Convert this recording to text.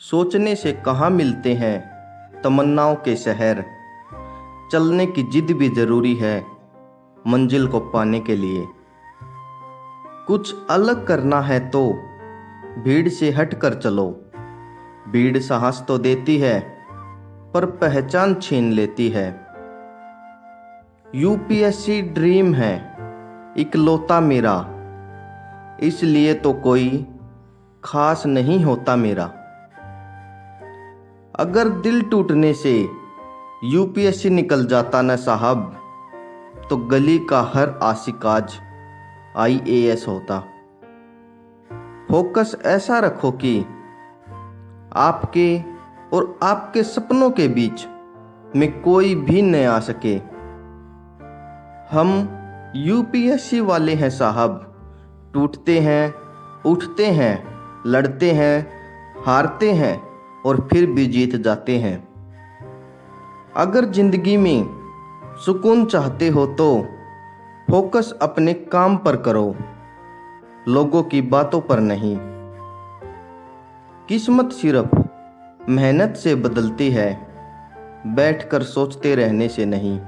सोचने से कहाँ मिलते हैं तमन्नाओं के शहर? चलने की जिद भी ज़रूरी है मंजिल को पाने के लिए। कुछ अलग करना है तो भीड़ से हट कर चलो। भीड़ साहस तो देती है, पर पहचान छीन लेती है। यूपीएससी ड्रीम है, इकलौता मेरा। इसलिए तो कोई खास नहीं होता मेरा। अगर दिल टूटने से यूपीएससी निकल जाता ना साहब तो गली का हर आशिक आज आईएएस होता। फोकस ऐसा रखो कि आपके और आपके सपनों के बीच में कोई भी न आ सके। हम यूपीएससी वाले हैं साहब, टूटते हैं, उठते हैं, लड़ते हैं, हारते हैं और फिर भी जीत जाते हैं। अगर ज़िंदगी में सुकून चाहते हो तो फोकस अपने काम पर करो। लोगों की बातों पर नहीं। किस्मत सिर्फ़ मेहनत से बदलती है। बैठकर सोचते रहने से नहीं।